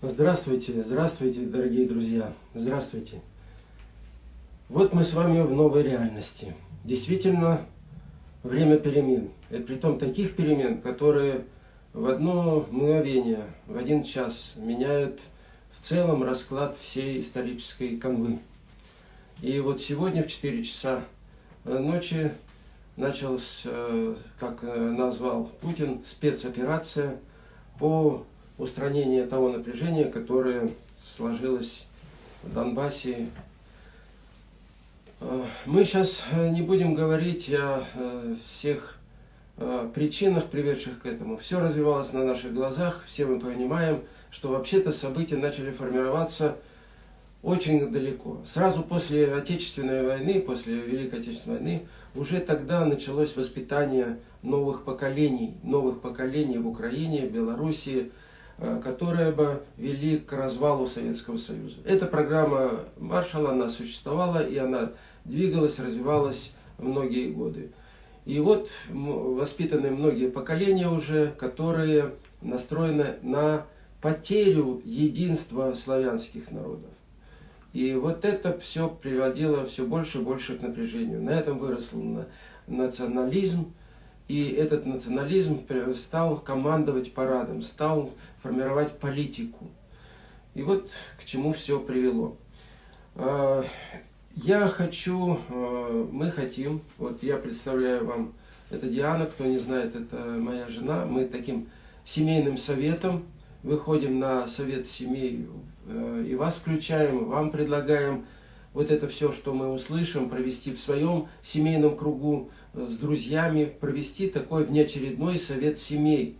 Здравствуйте, здравствуйте, дорогие друзья, здравствуйте. Вот мы с вами в новой реальности. Действительно, время перемен. И притом таких перемен, которые в одно мгновение, в один час меняют в целом расклад всей исторической канвы. И вот сегодня в 4 часа ночи началась, э, как назвал Путин, спецоперация по устранению того напряжения, которое сложилось в Донбассе. Э, мы сейчас не будем говорить о э, всех причинах, приведших к этому. Все развивалось на наших глазах, все мы понимаем, что вообще-то события начали формироваться очень далеко. Сразу после Отечественной войны, после Великой Отечественной войны, уже тогда началось воспитание новых поколений, новых поколений в Украине, Белоруссии, э, которые бы вели к развалу Советского Союза. Эта программа Маршалла, она существовала, и она двигалась, развивалась многие годы. И вот воспитаны многие поколения уже, которые настроены на потерю единства славянских народов. И вот это все приводило все больше и больше к напряжению. На этом вырос национализм, и этот национализм стал командовать парадом, стал формировать политику. И вот к чему все привело. А, я хочу, а, мы хотим, вот я представляю вам, это Диана, кто не знает, это моя жена, мы таким семейным советом выходим на совет семей э, и вас включаем, вам предлагаем вот это все, что мы услышим, провести в своем семейном кругу с друзьями, провести такой внеочередной совет семей.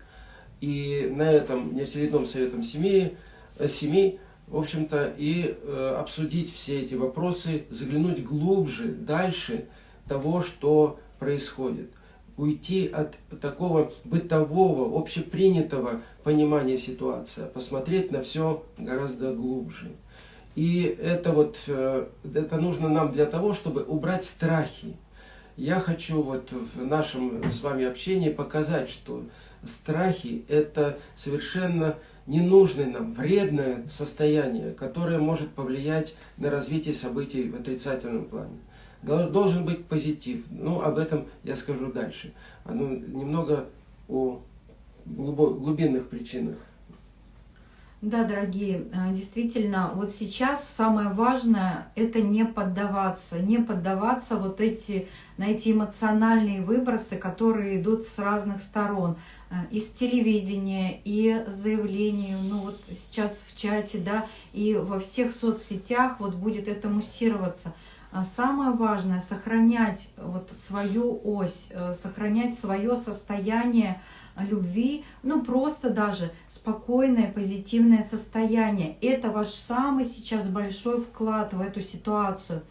И на этом внеочередном советом семей, э, семей в общем-то, и обсудить все эти вопросы, заглянуть глубже, дальше того, что происходит уйти от такого бытового, общепринятого понимания ситуации, а посмотреть на все гораздо глубже. И это вот, э, это нужно нам для того, чтобы убрать страхи. Я хочу вот в нашем с вами общении показать, что страхи это совершенно ненужное нам, вредное состояние, которое может повлиять на развитие событий в отрицательном плане должен быть позитив. Ну, об этом я скажу дальше. Ну, немного о глубинных причинах. Да, дорогие, э, действительно, вот сейчас самое важное – это не поддаваться, не поддаваться вот эти, на эти эмоциональные выбросы, которые идут с разных сторон. Э, из телевидения, и заявлений, ну вот сейчас в чате, да, и во всех соцсетях вот будет это муссироваться – а самое важное – сохранять вот свою ось, э, сохранять свое состояние любви, ну просто даже спокойное, позитивное состояние. Это ваш самый сейчас большой вклад в эту ситуацию.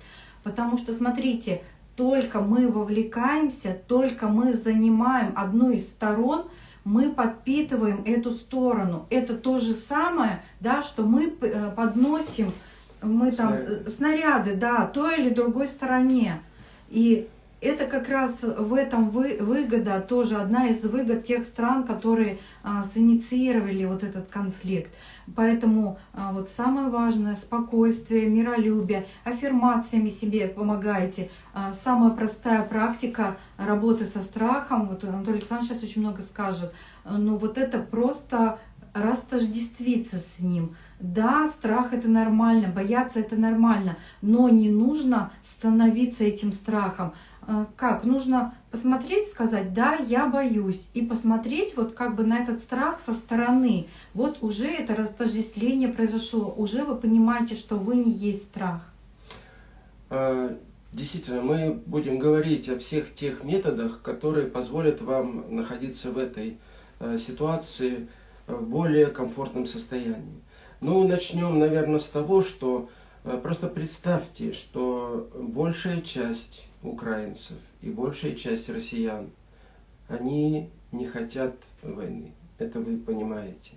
Потому что, смотрите, только мы вовлекаемся, только мы занимаем одну из сторон, мы подпитываем эту сторону. Это то же самое, да, что мы э, подносим мы там снаряды. снаряды, да, той или другой стороне. И это как раз в этом вы, выгода, тоже одна из выгод тех стран, которые а, синициировали вот этот конфликт. Поэтому а, вот самое важное – спокойствие, миролюбие, аффирмациями себе помогаете. А, самая простая практика работы со страхом, вот Анатолий Александрович сейчас очень много скажет, но вот это просто растождествиться с ним – да, страх это нормально, бояться это нормально, но не нужно становиться этим страхом. А, как? Нужно посмотреть, сказать, да, я боюсь, и посмотреть вот как бы на этот страх со стороны. Вот уже это растождествление произошло, уже вы понимаете, что вы не есть страх. А, действительно, мы будем говорить о всех тех методах, которые позволят вам находиться в этой а, ситуации в более комфортном состоянии. Ну, начнем, наверное, с того, что э, просто представьте, что большая часть украинцев и большая часть россиян, они не хотят войны. Это вы понимаете.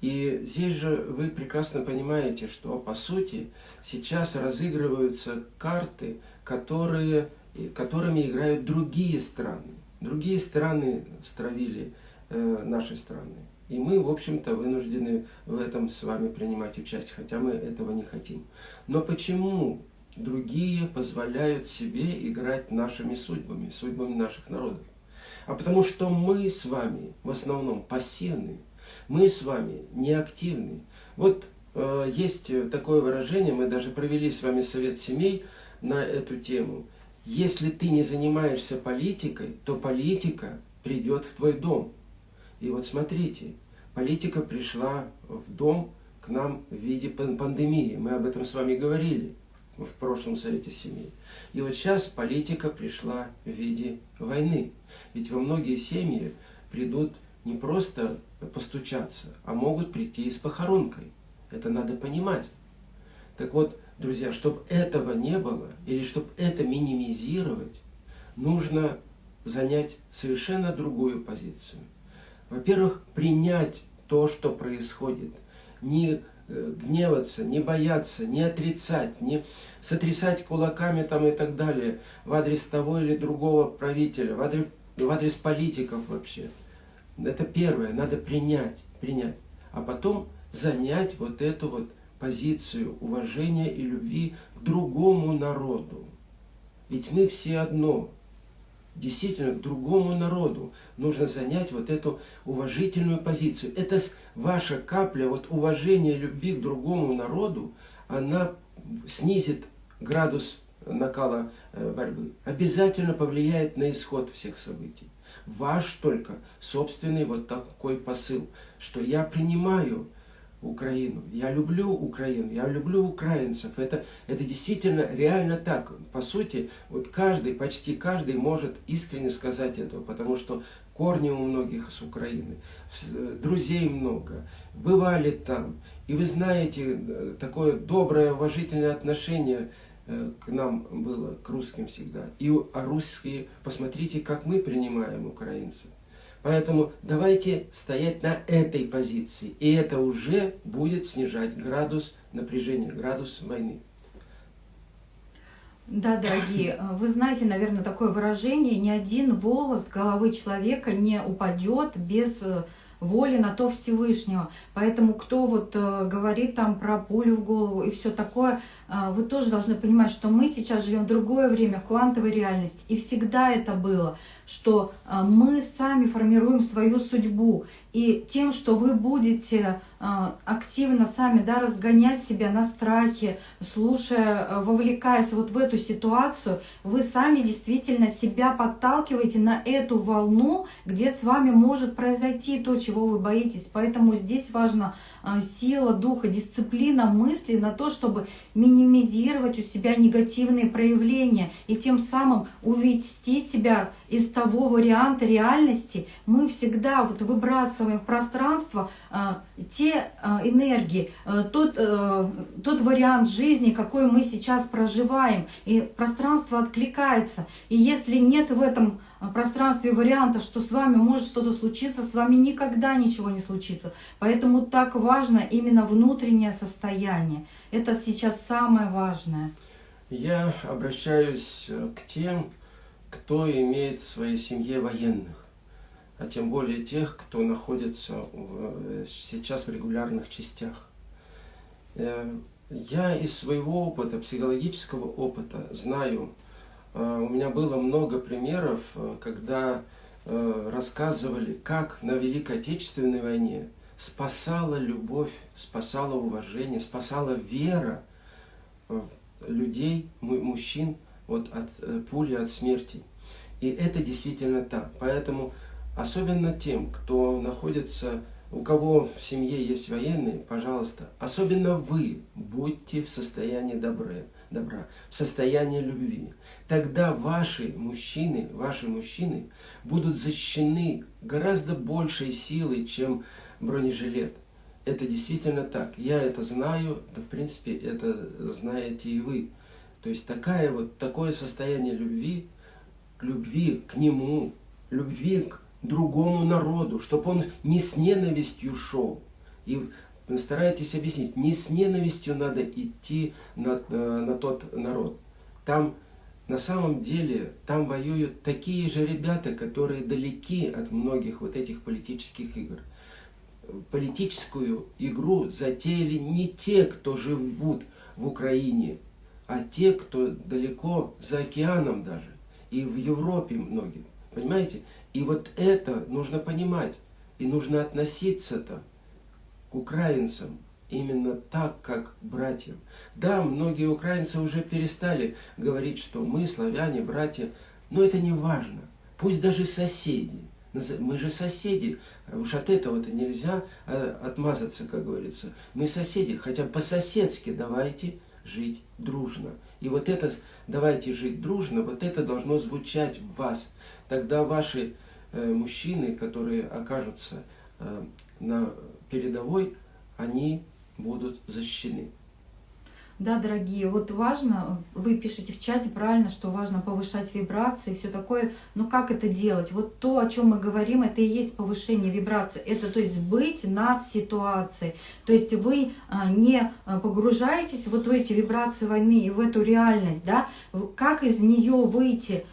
И здесь же вы прекрасно понимаете, что по сути сейчас разыгрываются карты, которые, которыми играют другие страны. Другие страны стравили э, наши страны. И мы, в общем-то, вынуждены в этом с вами принимать участие, хотя мы этого не хотим. Но почему другие позволяют себе играть нашими судьбами, судьбами наших народов? А потому что мы с вами в основном пассивны, мы с вами неактивны. Вот э, есть такое выражение, мы даже провели с вами совет семей на эту тему. Если ты не занимаешься политикой, то политика придет в твой дом. И вот смотрите, политика пришла в дом к нам в виде пандемии. Мы об этом с вами говорили в прошлом Совете Семей. И вот сейчас политика пришла в виде войны. Ведь во многие семьи придут не просто постучаться, а могут прийти с похоронкой. Это надо понимать. Так вот, друзья, чтобы этого не было, или чтобы это минимизировать, нужно занять совершенно другую позицию. Во-первых, принять то, что происходит. Не гневаться, не бояться, не отрицать, не сотрясать кулаками там и так далее в адрес того или другого правителя, в адрес, в адрес политиков вообще. Это первое, надо принять, принять. А потом занять вот эту вот позицию уважения и любви к другому народу. Ведь мы все одно действительно к другому народу нужно занять вот эту уважительную позицию. Это ваша капля вот уважения любви к другому народу, она снизит градус накала э, борьбы. Обязательно повлияет на исход всех событий. Ваш только собственный вот такой посыл, что я принимаю Украину. Я люблю Украину, я люблю украинцев. Это, это действительно реально так. По сути, вот каждый, почти каждый может искренне сказать этого, потому что корни у многих с Украины, друзей много, бывали там. И вы знаете, э, такое доброе, уважительное отношение э, к нам было, к русским всегда. И а русские, посмотрите, как мы принимаем украинцев. Поэтому давайте стоять на этой позиции. И это уже будет снижать градус напряжения, градус войны. Да, дорогие, вы знаете, наверное, такое выражение, ни один волос головы человека не упадет без э, воли на то Всевышнего. Поэтому кто вот э, говорит там про пулю в голову и все такое, э, вы тоже должны понимать, что мы сейчас живем в другое время, квантовой реальности. И всегда это было, что э, мы сами формируем свою судьбу. И тем, что вы будете а, активно сами да, разгонять себя на страхе, слушая, вовлекаясь вот в эту ситуацию, вы сами действительно себя подталкиваете на эту волну, где с вами может произойти то, чего вы боитесь. Поэтому здесь важна а, сила духа, дисциплина мысли на то, чтобы минимизировать у себя негативные проявления и тем самым увести себя из того варианта реальности. Мы всегда вот выбрасываем в пространство а, те а, энергии, а, тот, а, тот вариант жизни, какой мы сейчас проживаем. И пространство откликается. И если нет в этом пространстве варианта, что с вами может что-то случиться, с вами никогда ничего не случится. Поэтому так важно именно внутреннее состояние. Это сейчас самое важное. Я обращаюсь к тем, кто имеет в своей семье военных а тем более тех, кто находится в, сейчас в регулярных частях. Э, я из своего опыта, психологического опыта, знаю, э, у меня было много примеров, э, когда рассказывали, как на Великой Отечественной войне спасала любовь, спасала уважение, спасала вера людей, мужчин вот от пули, от смерти. И это действительно так. Поэтому Особенно тем, кто находится, у кого в семье есть военные, пожалуйста, особенно вы будьте в состоянии добра, добра, в состоянии любви. Тогда ваши мужчины, ваши мужчины будут защищены гораздо большей силой, чем бронежилет. Это действительно так. Я это знаю, да в принципе это знаете и вы. То есть такая вот, такое состояние любви, любви к нему, любви к другому народу, чтобы он не с ненавистью шел. И старайтесь объяснить, не с ненавистью надо идти на, э, на тот народ. Там на самом деле там воюют такие же ребята, которые далеки от многих вот этих политических игр. политическую игру затеяли не те, кто живут в Украине, а те, кто далеко за океаном даже, и в Европе многие. Понимаете? И вот это нужно понимать. И нужно относиться-то украинцам именно так, как братьям. Да, многие украинцы уже перестали говорить, что мы, славяне, братья, но это не важно. Пусть даже соседи. Мы же соседи. Уж от этого-то нельзя э, отмазаться, как говорится. Мы соседи, хотя по-соседски давайте жить дружно. И вот это «давайте жить дружно», вот это должно звучать в вас. Тогда ваши э, мужчины, которые окажутся э, на передовой, они будут защищены. Да, дорогие, вот важно, вы пишете в чате правильно, что важно повышать вибрации все такое, но как это делать? Вот то, о чем мы говорим, это и есть повышение вибраций, это то есть быть над ситуацией, то есть вы а, не а, погружаетесь вот в эти вибрации войны и в эту реальность, да, как из нее выйти,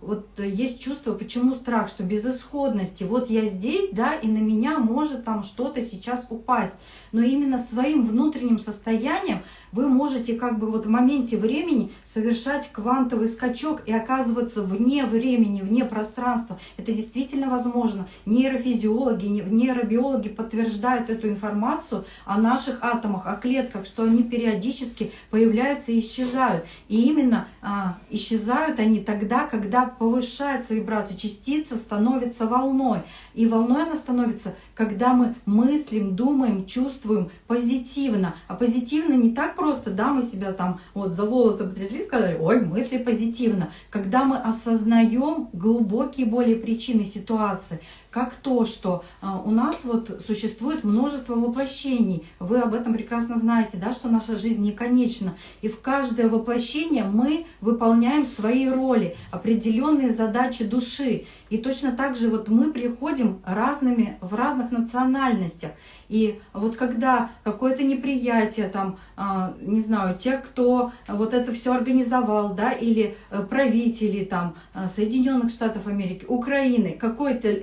вот есть чувство, почему страх, что безысходности, вот я здесь, да, и на меня может там что-то сейчас упасть, но именно своим внутренним состоянием вы можете как бы вот в моменте времени совершать квантовый скачок и оказываться вне времени, вне пространства. Это действительно возможно. Нейрофизиологи, нейробиологи подтверждают эту информацию о наших атомах, о клетках, что они периодически появляются и исчезают. И именно а, исчезают они тогда, когда повышается вибрация, частица становится волной. И волной она становится, когда мы мыслим, думаем, чувствуем позитивно. А позитивно не так просто, да, мы себя там вот за волосы потрясли, сказали, ой, мысли позитивно. Когда мы осознаем глубокие более причины ситуации, как то, что а, у нас вот существует множество воплощений. Вы об этом прекрасно знаете, да, что наша жизнь не конечна. И в каждое воплощение мы выполняем свои роли, определенные задачи души. И точно так же вот мы приходим разными, в разных национальностях. И вот когда какое-то неприятие, там, а, не знаю, те, кто вот это все организовал, да, или э, правители там э, Соединенных Штатов Америки, Украины, какой-то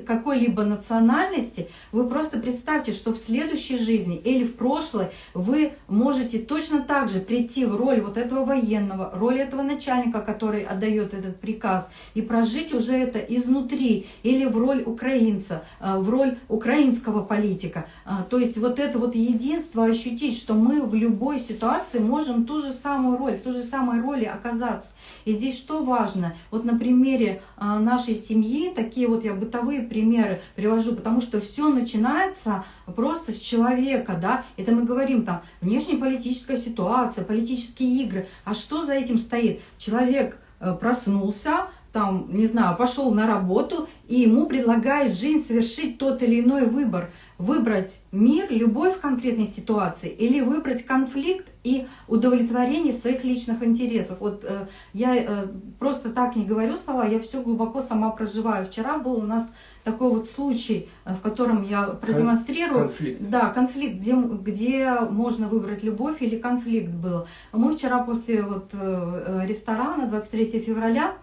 какой-либо национальности, вы просто представьте, что в следующей жизни или в прошлой вы можете точно так же прийти в роль вот этого военного, роль этого начальника, который отдает этот приказ, и прожить уже это изнутри, или в роль украинца, э, в роль украинского политика. То есть вот это вот единство ощутить, что мы в любой ситуации можем ту же самую роль, в той же самой роли оказаться. И здесь что важно? Вот на примере а, нашей семьи, такие вот я бытовые примеры привожу, потому что все начинается просто с человека, да, это мы говорим там внешнеполитическая ситуация, политические игры, а что за этим стоит? Человек э, проснулся, там, не знаю, пошел на работу, и ему предлагает жизнь совершить тот или иной выбор выбрать мир, любовь в конкретной ситуации или выбрать конфликт и удовлетворение своих личных интересов. Вот э, я э, просто так не говорю слова, я все глубоко сама проживаю. Вчера был у нас такой вот случай, э, в котором я продемонстрирую. Конфликт. Да, конфликт, где, где можно выбрать любовь или конфликт был. Мы вчера после вот, э, ресторана 23 февраля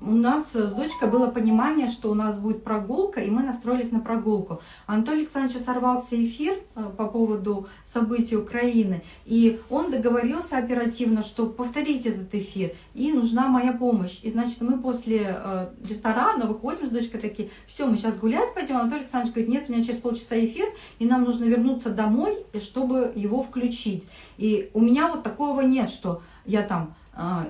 у нас с дочкой было понимание, что у нас будет прогулка, и мы настроились на прогулку. Анатолий Александрович сорвался эфир э, по поводу событий Украины, и он договорился оперативно, что повторить этот эфир, и нужна моя помощь. И, значит, мы после э, ресторана выходим с дочкой такие, все, мы сейчас гулять пойдем. Анатолий Александрович говорит, нет, у меня через полчаса эфир, и нам нужно вернуться домой, чтобы его включить. И у меня вот такого нет, что я там а,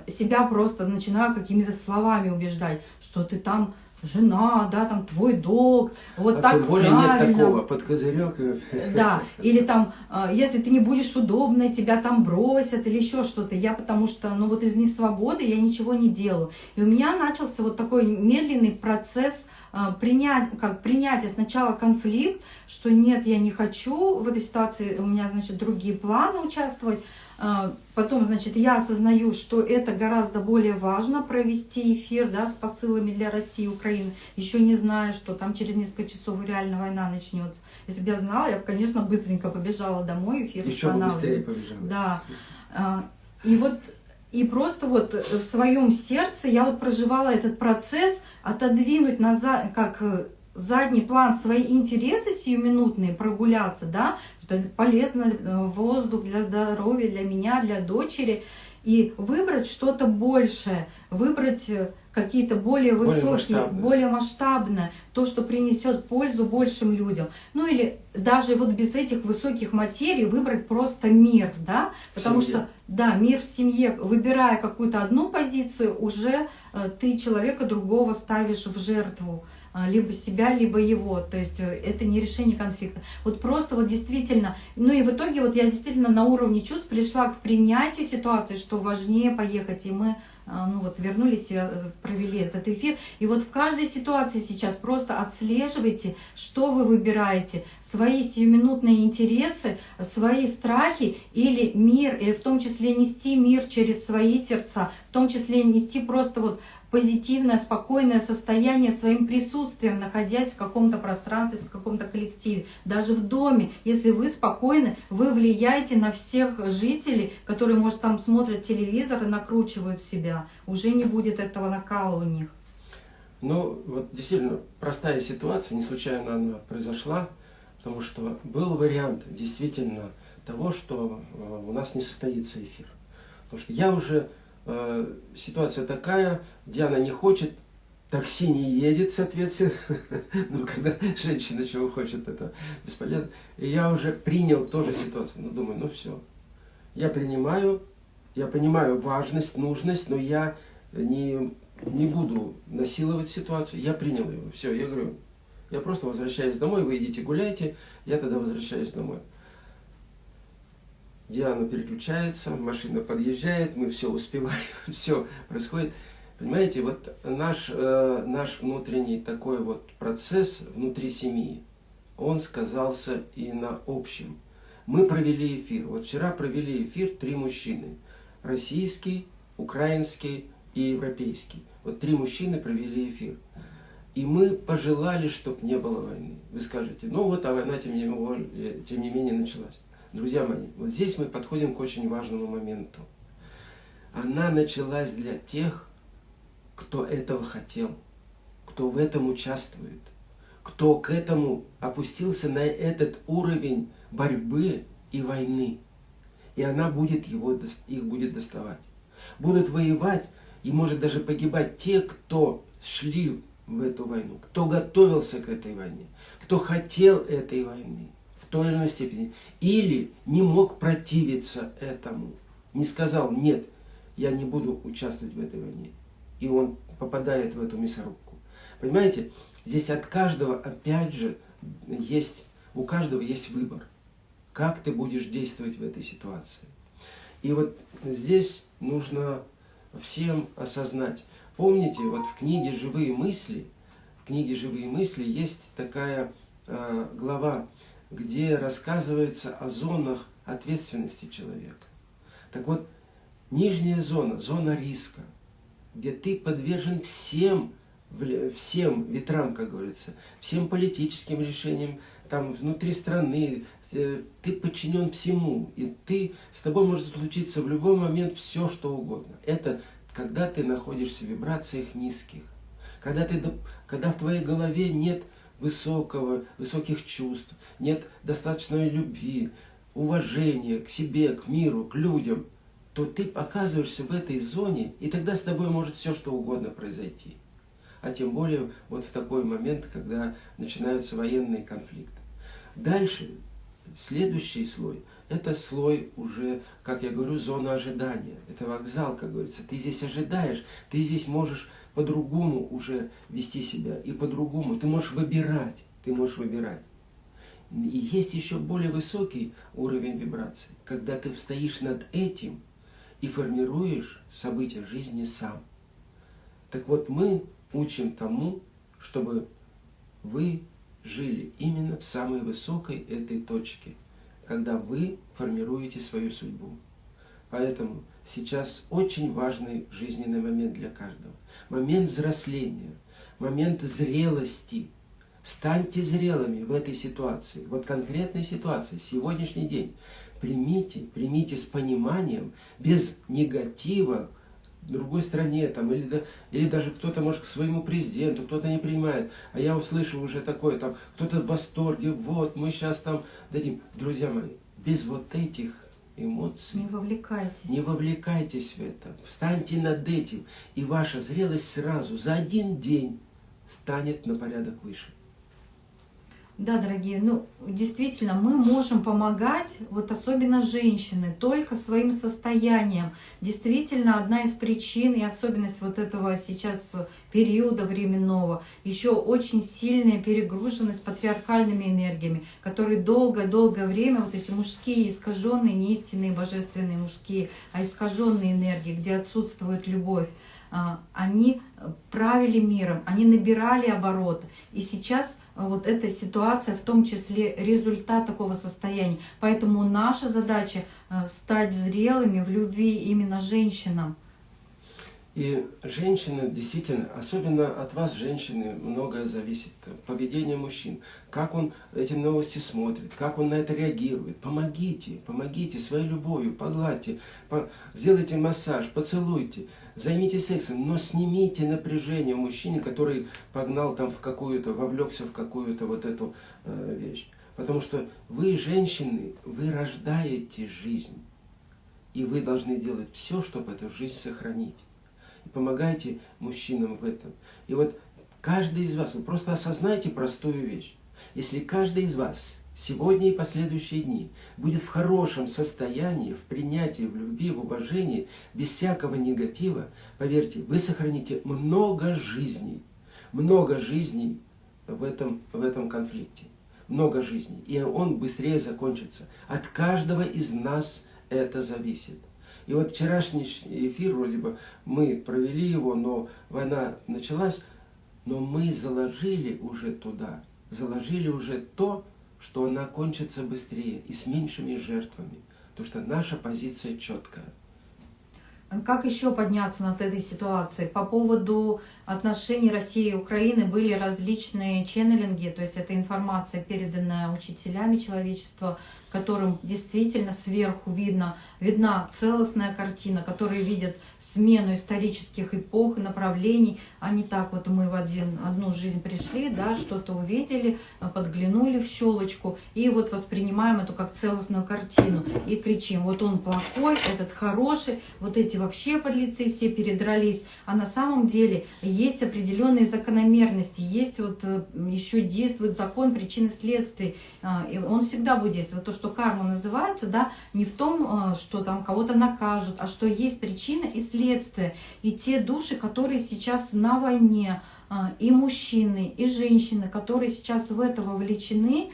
себя просто начинаю какими-то словами убеждать, что ты там жена, да, там твой долг, вот а так тем более правильно. нет такого, под козырек. Да, или там, а, если ты не будешь удобной, тебя там бросят или еще что-то. Я потому что, ну вот из несвободы я ничего не делаю. И у меня начался вот такой медленный процесс а, принять, как принятие сначала конфликт, что нет, я не хочу в этой ситуации, у меня, значит, другие планы участвовать, а, потом, значит, я осознаю, что это гораздо более важно провести эфир да, с посылами для России и Украины, еще не зная, что там через несколько часов реально война начнется. Если бы я знала, я бы, конечно, быстренько побежала домой, эфир Еще бы быстрее побежала. Да. А, и вот и просто вот в своем сердце я вот проживала этот процесс, отодвинуть назад, как задний план свои интересы сиюминутные прогуляться, да, что полезно э, воздух для здоровья, для меня, для дочери, и выбрать что-то большее, выбрать э, какие-то более высокие, более масштабные. более масштабное, то, что принесет пользу большим людям. Ну или даже вот без этих высоких материй выбрать просто мир, да, потому что, да, мир в семье, выбирая какую-то одну позицию, уже э, ты человека другого ставишь в жертву э, либо себя, либо его, то есть э, это не решение конфликта. Вот просто вот действительно, ну и в итоге вот я действительно на уровне чувств пришла к принятию ситуации, что важнее поехать, и мы ну вот вернулись, э, провели этот эфир. И вот в каждой ситуации сейчас просто отслеживайте, что вы выбираете, свои сиюминутные интересы, свои страхи или мир, и в том числе нести мир через свои сердца, в том числе нести просто вот позитивное, спокойное состояние своим присутствием, находясь в каком-то пространстве, в каком-то коллективе. Даже в доме, если вы спокойны, вы влияете на всех жителей, которые, может, там смотрят телевизор и накручивают себя. Уже не будет этого накала у них. Ну, вот действительно, простая ситуация, не случайно она произошла, потому что был вариант действительно того, что э, у нас не состоится эфир. Потому что я уже Э, ситуация такая, Диана не хочет, такси не едет, соответственно. ну, когда женщина чего хочет, это бесполезно. И я уже принял тоже ситуацию. Ну, думаю, ну все. Я принимаю, я понимаю важность, нужность, но я не, не буду насиловать ситуацию. Я принял его. Все, я говорю, я просто возвращаюсь домой, вы идите гуляйте, я тогда возвращаюсь домой. Диана переключается, машина подъезжает, мы все успеваем, все происходит. Понимаете, вот наш, э, наш внутренний такой вот процесс внутри семьи, он сказался и на общем. Мы провели эфир. Вот вчера провели эфир три мужчины. Российский, украинский и европейский. Вот три мужчины провели эфир. И мы пожелали, чтобы не было войны. Вы скажете, ну вот, а война тем не менее, тем не менее началась. Друзья мои, вот здесь мы подходим к очень важному моменту. Она началась для тех, кто этого хотел, кто в этом участвует, кто к этому опустился на этот уровень борьбы и войны. И она будет его, их будет доставать. Будут воевать и может даже погибать те, кто шли в эту войну, кто готовился к этой войне, кто хотел этой войны той или иной степени. Или не мог противиться этому. Не сказал, нет, я не буду участвовать в этой войне. И он попадает в эту мясорубку. Понимаете, здесь от каждого, опять же, есть, у каждого есть выбор. Как ты будешь действовать в этой ситуации. И вот здесь нужно всем осознать. Помните, вот в книге «Живые мысли», в книге «Живые мысли» есть такая э, глава где рассказывается о зонах ответственности человека. Так вот, нижняя зона, зона риска, где ты подвержен всем, всем ветрам, как говорится, всем политическим решениям, там внутри страны, э, ты подчинен всему, и ты, с тобой может случиться в любой момент все, что угодно. Это когда ты находишься в вибрациях низких, когда, ты, когда в твоей голове нет высокого, высоких чувств, нет достаточной любви, уважения к себе, к миру, к людям, то ты оказываешься в этой зоне, и тогда с тобой может все что угодно произойти. А тем более вот в такой момент, когда начинаются военные конфликты. Дальше, следующий слой, это слой уже, как я говорю, зона ожидания. Это вокзал, как говорится. Ты здесь ожидаешь, ты здесь можешь по-другому уже вести себя и по-другому. Ты можешь выбирать, ты можешь выбирать. И есть еще более высокий уровень вибраций, когда ты стоишь над этим и формируешь события жизни сам. Так вот, мы учим тому, чтобы вы жили именно в самой высокой этой точке, когда вы формируете свою судьбу. Поэтому сейчас очень важный жизненный момент для каждого. Момент взросления, момент зрелости. Станьте зрелыми в этой ситуации, вот конкретной ситуации, сегодняшний день. Примите, примите с пониманием, без негатива другой стране, там, или, да, или даже кто-то, может, к своему президенту, кто-то не принимает, а я услышу уже такое, там, кто-то в восторге, вот, мы сейчас там дадим. Друзья мои, без вот этих эмоций. Не вовлекайтесь. Не вовлекайтесь в это. Встаньте над этим, и ваша зрелость сразу за один день станет на порядок выше. Да, дорогие, ну, действительно, мы можем помогать, вот особенно женщины, только своим состоянием. Действительно, одна из причин и особенность вот этого сейчас периода временного, еще очень сильная перегруженность патриархальными энергиями, которые долгое-долгое время, вот эти мужские, искаженные, не истинные божественные мужские, а искаженные энергии, где отсутствует любовь, а, они правили миром, они набирали обороты. И сейчас вот эта ситуация, в том числе результат такого состояния. Поэтому наша задача а, стать зрелыми в любви именно женщинам. И женщины, действительно, особенно от вас, женщины, многое зависит. Поведение мужчин, как он эти новости смотрит, как он на это реагирует. Помогите, помогите своей любовью, погладьте, по... сделайте массаж, поцелуйте, займитесь сексом, но снимите напряжение у мужчины, который погнал там в какую-то, вовлекся в какую-то вот эту э, вещь. Потому что вы, женщины, вы рождаете жизнь. И вы должны делать все, чтобы эту жизнь сохранить и помогайте мужчинам в этом. И вот каждый из вас, вы просто осознайте простую вещь. Если каждый из вас сегодня и последующие дни будет в хорошем состоянии, в принятии, в любви, в уважении, без всякого негатива, поверьте, вы сохраните много жизней, много жизней в этом, в этом конфликте. Много жизней. И он быстрее закончится. От каждого из нас это зависит. И вот вчерашний эфир, вроде бы, мы провели его, но война началась, но мы заложили уже туда, заложили уже то, что она кончится быстрее и с меньшими жертвами. Потому что наша позиция четкая. Как еще подняться над этой ситуацией? По поводу отношений России и Украины были различные ченнелинги, то есть это информация, переданная учителями человечества, которым действительно сверху видно, видна целостная картина, которые видят смену исторических эпох и направлений, а не так вот мы в один, одну жизнь пришли, да, что-то увидели, подглянули в щелочку и вот воспринимаем эту как целостную картину и кричим, вот он плохой, этот хороший, вот эти вообще подлецы все передрались, а на самом деле есть определенные закономерности, есть вот э, еще действует закон причины следствий, а, и он всегда будет действовать. То, что карма называется, да, не в том, э, что там кого-то накажут, а что есть причина и следствие. И те души, которые сейчас на войне, а, и мужчины, и женщины, которые сейчас в это вовлечены,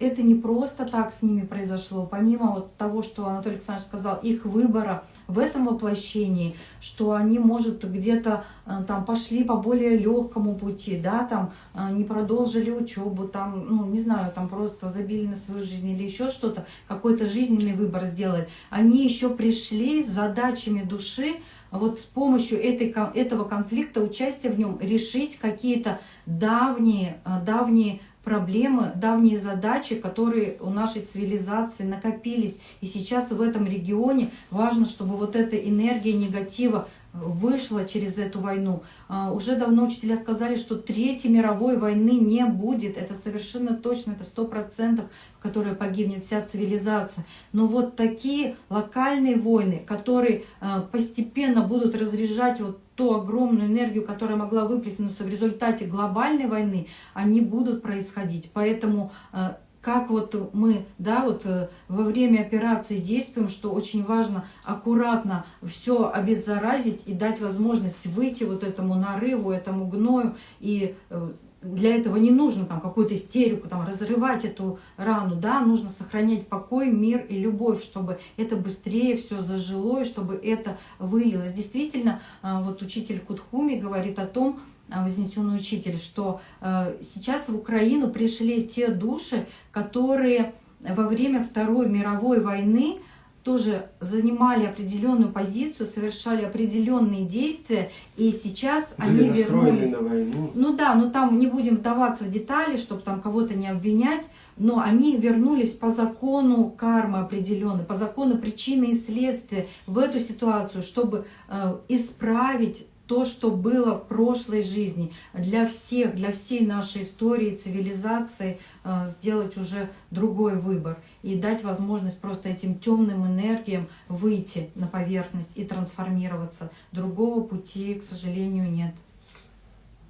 это не просто так с ними произошло, помимо вот того, что Анатолий Александрович сказал, их выбора в этом воплощении, что они, может, где-то э, там пошли по более легкому пути, да, там э, не продолжили учебу, там, ну, не знаю, там просто забили на свою жизнь или еще что-то, какой-то жизненный выбор сделали. Они еще пришли с задачами души, вот с помощью этой, этого конфликта, участия в нем, решить какие-то давние, э, давние проблемы, давние задачи, которые у нашей цивилизации накопились. И сейчас в этом регионе важно, чтобы вот эта энергия негатива вышла через эту войну. А, уже давно учителя сказали, что Третьей мировой войны не будет. Это совершенно точно, это сто процентов, в которой погибнет вся цивилизация. Но вот такие локальные войны, которые а, постепенно будут разряжать вот ту огромную энергию, которая могла выплеснуться в результате глобальной войны, они будут происходить. Поэтому а, как вот мы да, вот э, во время операции действуем, что очень важно аккуратно все обеззаразить и дать возможность выйти вот этому нарыву, этому гною. И э, для этого не нужно там какую-то истерику, там, разрывать эту рану, да, нужно сохранять покой, мир и любовь, чтобы это быстрее все зажило и чтобы это вылилось. Действительно, э, вот учитель Кутхуми говорит о том, а, вознесенный учитель, что э, сейчас в Украину пришли те души, которые во время Второй мировой войны тоже занимали определенную позицию, совершали определенные действия, и сейчас Были они вернулись. на войну. Ну да, но там не будем вдаваться в детали, чтобы там кого-то не обвинять, но они вернулись по закону кармы определенной, по закону причины и следствия в эту ситуацию, чтобы э, исправить то, что было в прошлой жизни, для всех, для всей нашей истории, цивилизации э, сделать уже другой выбор и дать возможность просто этим темным энергиям выйти на поверхность и трансформироваться. Другого пути, к сожалению, нет.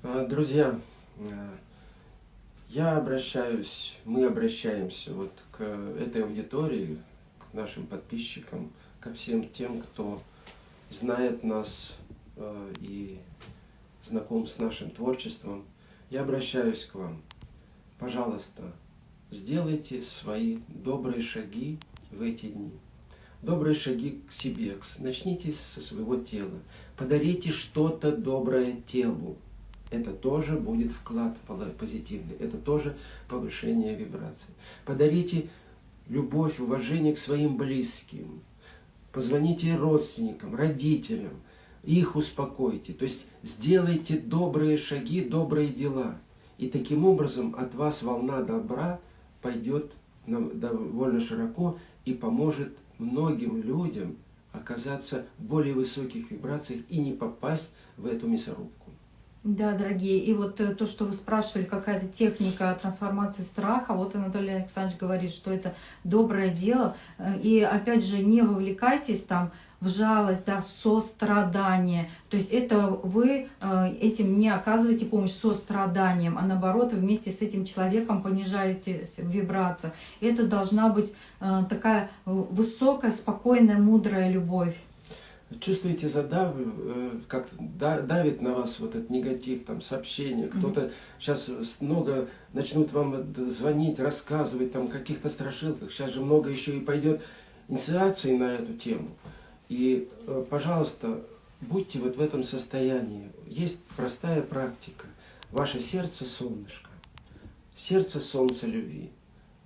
А, друзья, э, я обращаюсь, мы обращаемся вот к этой аудитории, к нашим подписчикам, ко всем тем, кто знает нас Э, и знаком с нашим творчеством, я обращаюсь к вам. Пожалуйста, сделайте свои добрые шаги в эти дни. Добрые шаги к себе. Начните со своего тела. Подарите что-то доброе телу. Это тоже будет вклад позитивный. Это тоже повышение вибраций. Подарите любовь, уважение к своим близким. Позвоните родственникам, родителям – их успокойте. То есть сделайте добрые шаги, добрые дела. И таким образом от вас волна добра пойдет довольно широко и поможет многим людям оказаться в более высоких вибрациях и не попасть в эту мясорубку. Да, дорогие, и вот э, то, что вы спрашивали, какая-то техника трансформации страха, вот Анатолий Александрович говорит, что это доброе дело, э, и опять же не вовлекайтесь там в жалость, да, в сострадание. То есть это вы э, этим не оказываете помощь состраданием, а наоборот вместе с этим человеком понижаете вибрацию. Это должна быть э, такая высокая, спокойная, мудрая любовь. Чувствуете задав, э, как давит на вас вот этот негатив, там сообщения, кто-то сейчас много начнут вам звонить, рассказывать там каких-то страшилках, сейчас же много еще и пойдет инициации на эту тему. И, э, пожалуйста, будьте вот в этом состоянии. Есть простая практика. Ваше сердце – солнышко. Сердце – солнце любви.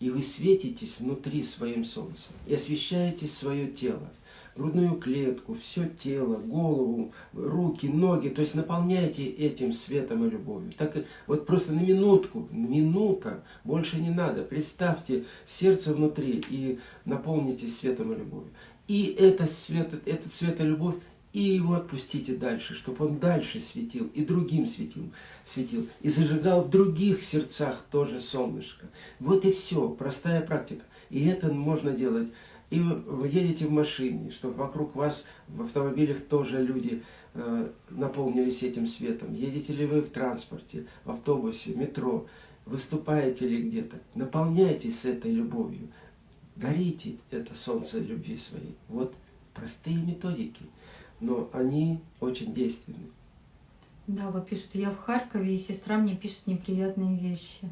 И вы светитесь внутри своим солнцем. И освещаете свое тело. Грудную клетку, все тело, голову, руки, ноги. То есть наполняйте этим светом и любовью. Так вот просто на минутку, минута, больше не надо. Представьте сердце внутри и наполните светом и любовью. И это свет, этот свет и любовь, и его отпустите дальше, чтобы он дальше светил, и другим светил, светил, и зажигал в других сердцах тоже солнышко. Вот и все, простая практика. И это можно делать. И вы едете в машине, чтобы вокруг вас в автомобилях тоже люди э, наполнились этим светом. Едете ли вы в транспорте, в автобусе, метро, выступаете ли где-то, наполняйтесь этой любовью, дарите это солнце любви своей. Вот простые методики, но они очень действенны. Да, вот пишут, я в Харькове, и сестра мне пишет неприятные вещи.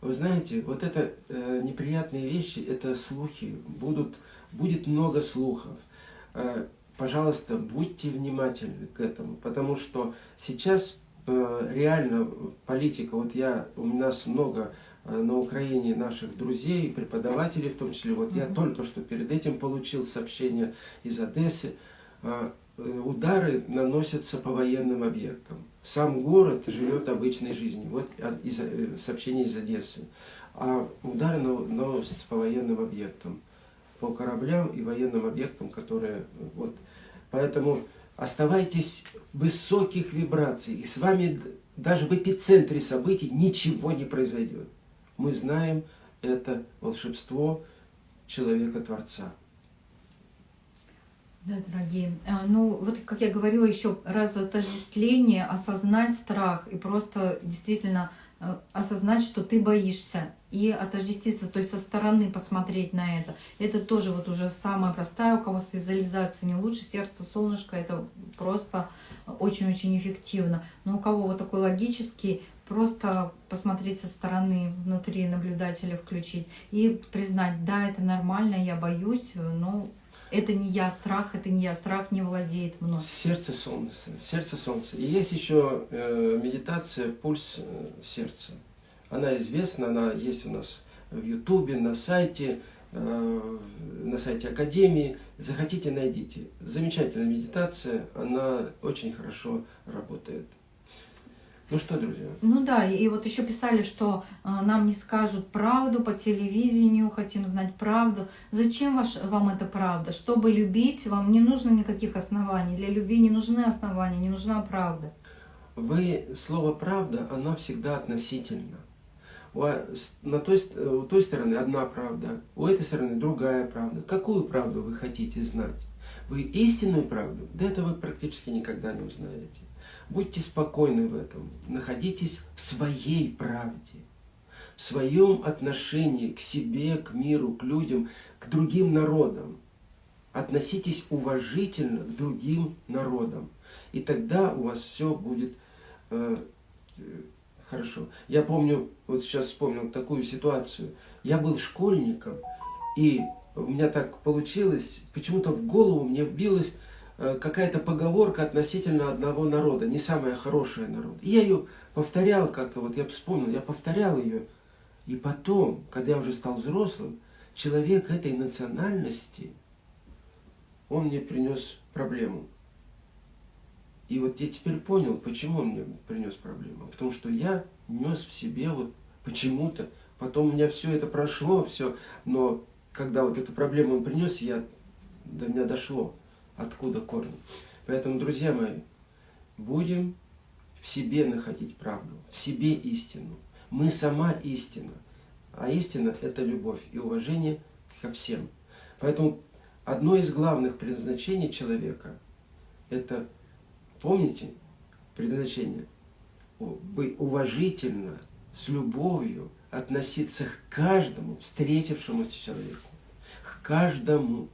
Вы знаете, вот это э, неприятные вещи, это слухи. Будут, будет много слухов. Э, пожалуйста, будьте внимательны к этому, потому что сейчас э, реально политика, вот я, у нас много Э, на Украине наших друзей, преподавателей в том числе. Вот я только что перед этим получил сообщение из Одессы. Э, э, удары наносятся по военным объектам. Сам город живет обычной жизнью. Вот из, сообщение из Одессы. А удары наносятся по военным объектам. По кораблям и военным объектам, которые... Вот. Поэтому оставайтесь в высоких вибрациях. И с вами даже в эпицентре событий ничего не произойдет мы знаем это волшебство человека-творца. Да, дорогие. А, ну, вот как я говорила, еще раз отождествление, осознать страх и просто действительно э, осознать, что ты боишься, и отождествиться, то есть со стороны посмотреть на это. Это тоже вот уже самая простая, у кого с визуализацией не лучше, сердце, солнышко, это просто очень-очень эффективно. Но у кого вот такой логический, просто посмотреть со стороны, внутри наблюдателя включить и признать, да, это нормально, я боюсь, но это не я, страх, это не я, страх не владеет мной. Сердце солнца, сердце солнца. И есть еще э, медитация пульс э, сердца. Она известна, она есть у нас в Ютубе, на сайте. э, на сайте Академии. Захотите, найдите. Замечательная медитация, она очень хорошо работает. Ну что, друзья? Ну да, и вот еще писали, что э, нам не скажут правду по телевидению, хотим знать правду. Зачем ваш, вам эта правда? Чтобы любить, вам не нужно никаких оснований. Для любви не нужны основания, не нужна правда. Вы, слово «правда», оно всегда относительно. У, на той, у той стороны одна правда, у этой стороны другая правда. Какую правду вы хотите знать? Вы истинную правду? Да это вы практически никогда не узнаете. Будьте спокойны в этом. Находитесь в своей правде, в своем отношении к себе, к миру, к людям, к другим народам. Относитесь уважительно к другим народам. И тогда у вас все будет э, хорошо. Я помню, вот сейчас вспомнил такую ситуацию. Я был школьником, и у меня так получилось, почему-то в голову мне вбилось Э, какая-то поговорка относительно одного народа, не самая хорошая народ. И я ее повторял как-то, вот я вспомнил, я повторял ее. И потом, когда я уже стал взрослым, человек этой национальности, он мне принес проблему. И вот я теперь понял, почему он мне принес проблему. Потому что я нес в себе вот почему-то, потом у меня все это прошло, все, но когда вот эту проблему он принес, я, до меня дошло откуда корни. Поэтому, друзья мои, будем в себе находить правду, в себе истину. Мы сама истина. А истина – это любовь и уважение ко всем. Поэтому одно из главных предназначений человека – это, помните, предназначение – уважительно, с любовью относиться к каждому встретившемуся человеку, к каждому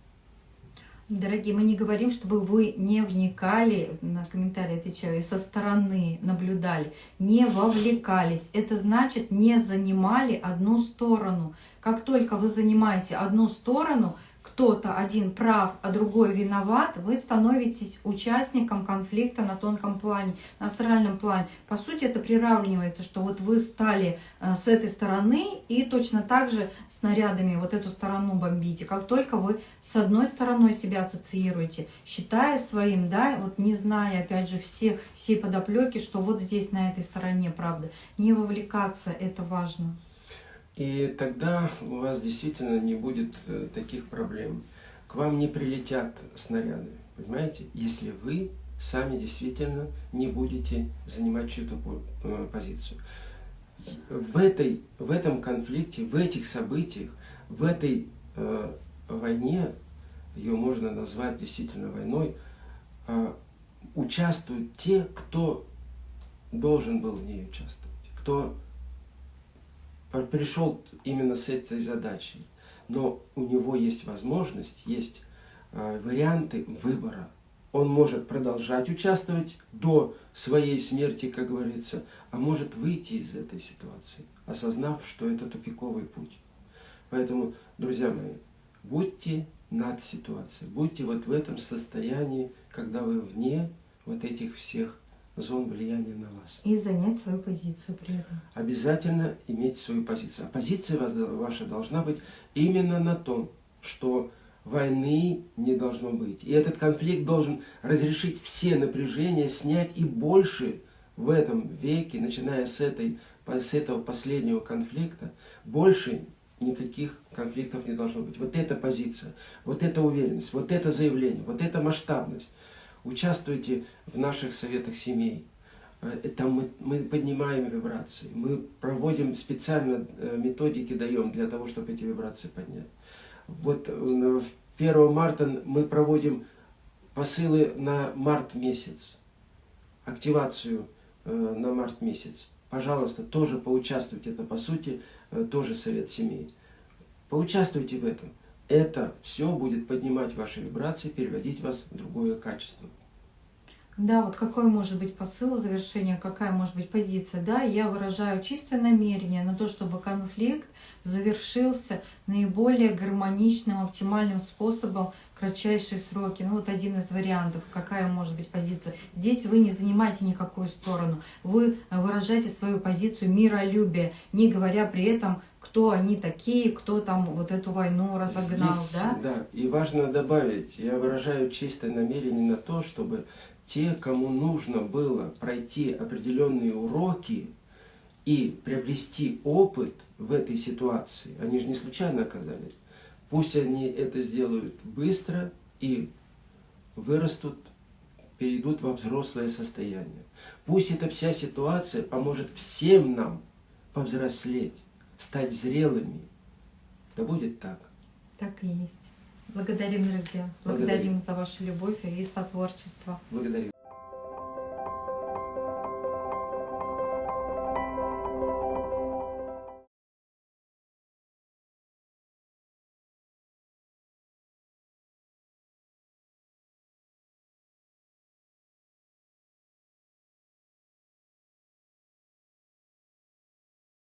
Дорогие, мы не говорим, чтобы вы не вникали, на комментарии отвечаю, и со стороны наблюдали, не вовлекались. Это значит, не занимали одну сторону. Как только вы занимаете одну сторону, кто-то один прав, а другой виноват, вы становитесь участником конфликта на тонком плане, на астральном плане. По сути, это приравнивается, что вот вы стали э, с этой стороны и точно так же снарядами вот эту сторону бомбите. Как только вы с одной стороной себя ассоциируете, считая своим, да, вот не зная, опять же, всех, всей подоплеки, что вот здесь, на этой стороне, правда, не вовлекаться, это важно. И тогда у вас действительно не будет э, таких проблем. К вам не прилетят снаряды, понимаете, если вы сами действительно не будете занимать чью-то э, позицию. В, этой, в этом конфликте, в этих событиях, в этой э, войне, ее можно назвать действительно войной, э, участвуют те, кто должен был в ней участвовать, кто пришел именно с этой задачей. Но у него есть возможность, есть э, варианты выбора. Он может продолжать участвовать до своей смерти, как говорится, а может выйти из этой ситуации, осознав, что это тупиковый путь. Поэтому, друзья мои, будьте над ситуацией, будьте вот в этом состоянии, когда вы вне вот этих всех зон влияния на вас. И занять свою позицию при этом. Обязательно иметь свою позицию. А позиция ваша должна быть именно на том, что войны не должно быть. И этот конфликт должен разрешить все напряжения, снять и больше в этом веке, начиная с, этой, с этого последнего конфликта, больше никаких конфликтов не должно быть. Вот эта позиция, вот эта уверенность, вот это заявление, вот эта масштабность – Участвуйте в наших советах семей. Э, Там мы, мы поднимаем вибрации. Мы проводим специально э, методики, даем для того, чтобы эти вибрации поднять. Вот 1 э, марта мы проводим посылы на март месяц. Активацию на март месяц. Пожалуйста, тоже поучаствуйте. Это, по сути, тоже совет семей. Поучаствуйте в этом это все будет поднимать ваши вибрации, переводить вас в другое качество. Да, вот какой может быть посыл завершения, какая может быть позиция. Да, я выражаю чистое намерение на то, чтобы конфликт завершился наиболее гармоничным, оптимальным способом кратчайшие сроки. Ну вот один из вариантов, какая может быть позиция. Здесь вы не занимаете никакую сторону. Вы выражаете свою позицию миролюбия, не говоря при этом, кто они такие, кто там вот эту войну разогнал, Здесь, да? Да, и важно добавить, я выражаю чистое намерение на то, чтобы те, кому нужно было пройти определенные уроки и приобрести опыт в этой ситуации, они же не случайно оказались, пусть они это сделают быстро и вырастут, перейдут во взрослое состояние. Пусть эта вся ситуация поможет всем нам повзрослеть, стать зрелыми. Да будет так. Так и есть. Благодарим, друзья. Благодарим. Благодарим за вашу любовь и сотворчество. Благодарю.